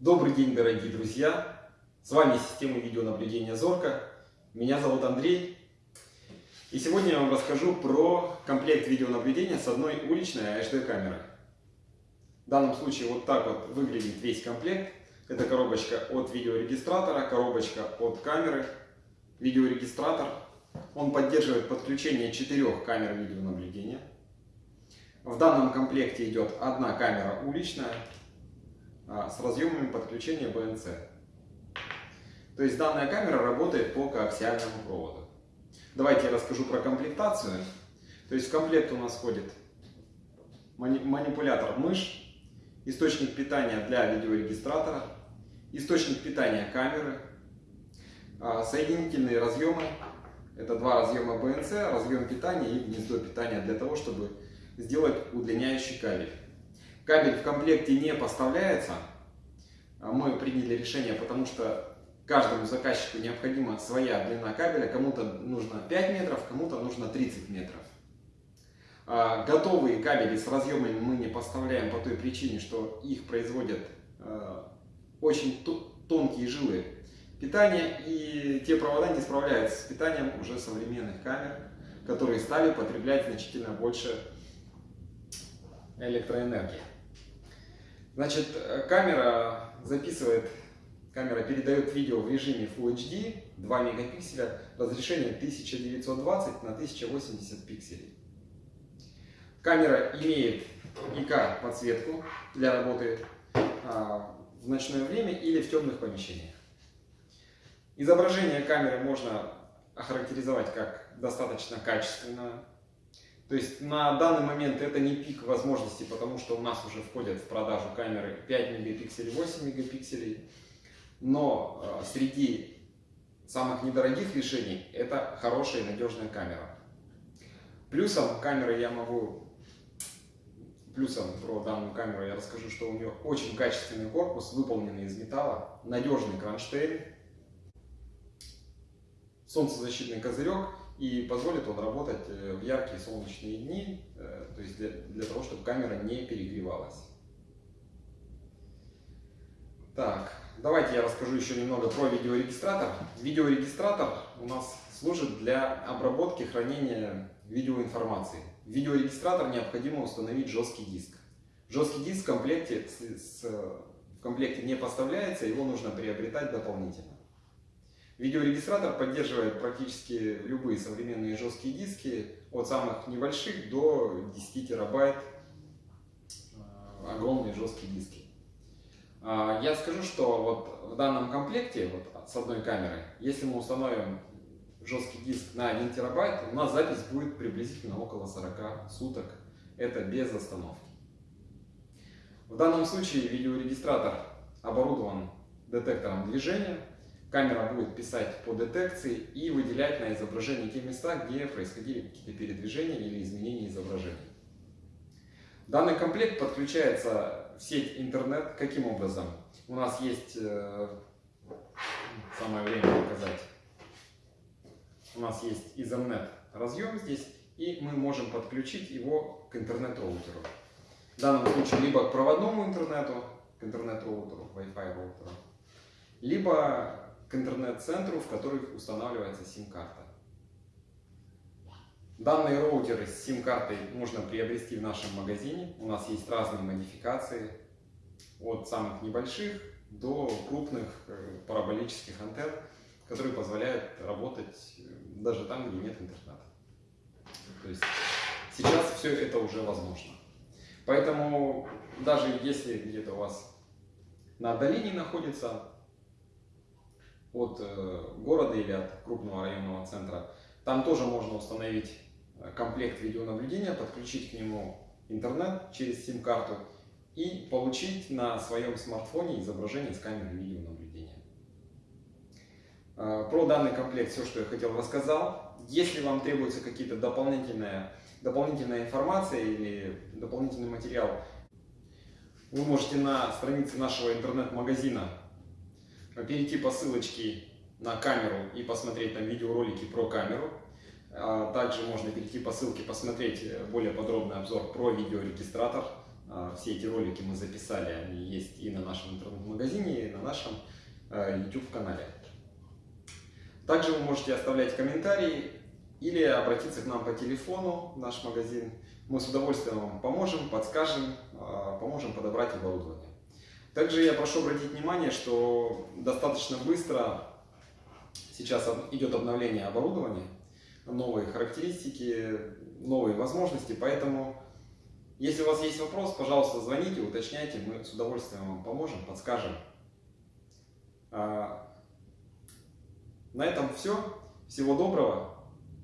Добрый день, дорогие друзья! С вами система видеонаблюдения Зорка. Меня зовут Андрей. И сегодня я вам расскажу про комплект видеонаблюдения с одной уличной HD камерой. В данном случае вот так вот выглядит весь комплект. Это коробочка от видеорегистратора, коробочка от камеры, видеорегистратор. Он поддерживает подключение четырех камер видеонаблюдения. В данном комплекте идет одна камера уличная, с разъемами подключения BNC. То есть данная камера работает по коаксиальному проводу. Давайте я расскажу про комплектацию. То есть в комплект у нас входит манипулятор мышь, источник питания для видеорегистратора, источник питания камеры, а, соединительные разъемы. Это два разъема BNC, разъем питания и гнездо питания для того, чтобы сделать удлиняющий кабель. Кабель в комплекте не поставляется. А мы приняли решение, потому что каждому заказчику необходима своя длина кабеля. Кому-то нужно 5 метров, кому-то нужно 30 метров. А, готовые кабели с разъемами мы не поставляем по той причине, что их производят а, очень тонкие жилы питания, и те провода не справляются с питанием уже современных камер, которые стали потреблять значительно больше электроэнергии. Значит, э, камера записывает, камера передает видео в режиме Full HD, 2 мегапикселя, разрешение 1920 на 1080 пикселей. Камера имеет ИК подсветку для работы а, в ночное время или в темных помещениях. Изображение камеры можно охарактеризовать как достаточно качественное, то есть на данный момент это не пик возможностей, потому что у нас уже входят в продажу камеры 5 мегапикселей, 8 мегапикселей. Но э, среди самых недорогих решений это хорошая и надежная камера. Плюсом камеры я могу, плюсом про данную камеру я расскажу, что у нее очень качественный корпус, выполненный из металла, надежный кронштейн, солнцезащитный козырек и позволит он работать э, в яркие солнечные дни, э, то есть для, для того, чтобы камера не перегревалась. Так, давайте я расскажу еще немного про видеорегистратор. Видеорегистратор у нас служит для обработки хранения видеоинформации. В видеорегистратор необходимо установить жесткий диск. Жесткий диск в комплекте, в комплекте не поставляется, его нужно приобретать дополнительно. Видеорегистратор поддерживает практически любые современные жесткие диски, от самых небольших до 10 терабайт, э, огромные жесткие диски. А, я скажу, что вот в данном комплекте, вот с одной камерой, если мы установим жесткий диск на 1 терабайт, у нас запись будет приблизительно около 40 суток. Это без остановки. В данном случае видеорегистратор оборудован детектором движения, Камера будет писать по детекции и выделять на изображении те места, где происходили какие-то передвижения или изменения изображения. Данный комплект подключается в сеть интернет. Каким образом? У нас есть, э, самое время показать, у нас есть Ethernet разъем здесь, и мы можем подключить его к интернет-роутеру. В данном случае либо к проводному интернету, к интернет-роутеру, Wi-Fi роутеру, либо к интернет-центру, в который устанавливается сим-карта. Данные роутеры с сим-картой можно приобрести в нашем магазине. У нас есть разные модификации, от самых небольших до крупных э, параболических антенн, которые позволяют работать э, даже там, где нет интернета. То есть сейчас все это уже возможно. Поэтому даже если где-то у вас на отдалении находится от э, города или от крупного районного центра. Там тоже можно установить э, комплект видеонаблюдения, подключить к нему интернет через сим-карту и получить на своем смартфоне изображение с камеры видеонаблюдения. Э, про данный комплект все, что я хотел, рассказал. Если вам требуется какие-то дополнительная, дополнительная информация или дополнительный материал, вы можете на странице нашего интернет-магазина перейти по ссылочке на камеру и посмотреть там видеоролики про камеру. А также можно перейти по ссылке, посмотреть более подробный обзор про видеорегистратор. А, все эти ролики мы записали, они есть и на нашем интернет-магазине, и на нашем э, YouTube-канале. Также вы можете оставлять комментарии или обратиться к нам по телефону в наш магазин. Мы с удовольствием вам поможем, подскажем, а, поможем подобрать оборудование. Также я прошу обратить внимание, что достаточно быстро сейчас идет обновление оборудования, новые характеристики, новые возможности, поэтому если у вас есть вопрос, пожалуйста, звоните, уточняйте, мы с удовольствием вам поможем, подскажем. А, на этом все. Всего доброго.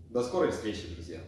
До скорой встречи, друзья.